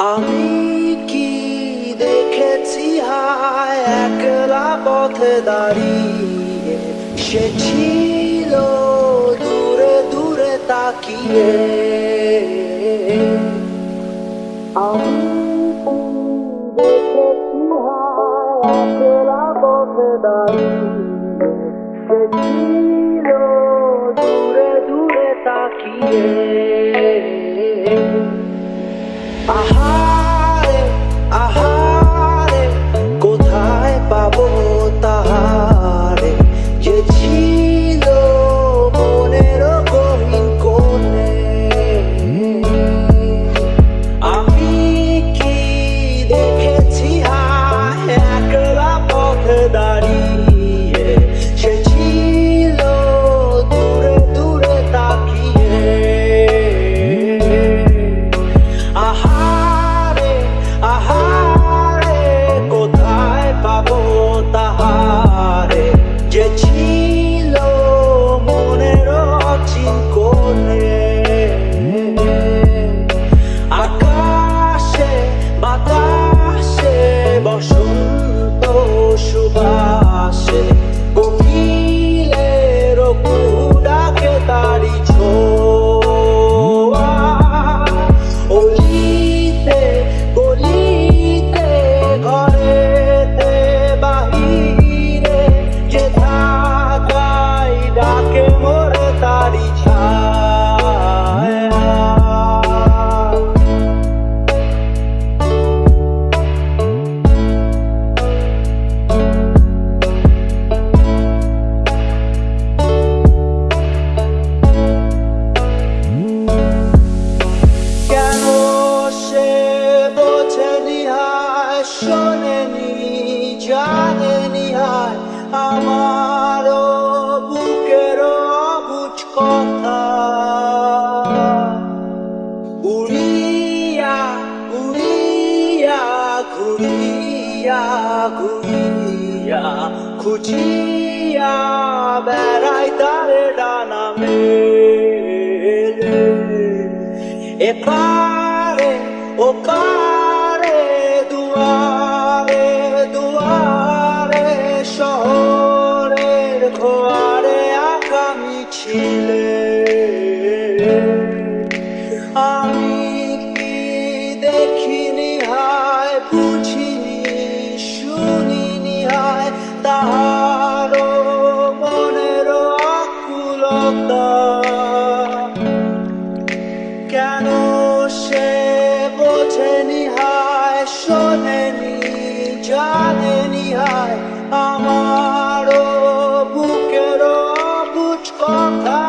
আমি কি দেখেছি হায় একলা পথে দাঁড়িয়ে? সে ছিল দূরে দূরে তাকিয়ে। আমি হায় দূরে দূরে তাকিয়ে। My heart. ঘুরিয়া ঘুরিয়া খুঁজিয়া বেড়াই তার ডানা মেলে এপা long.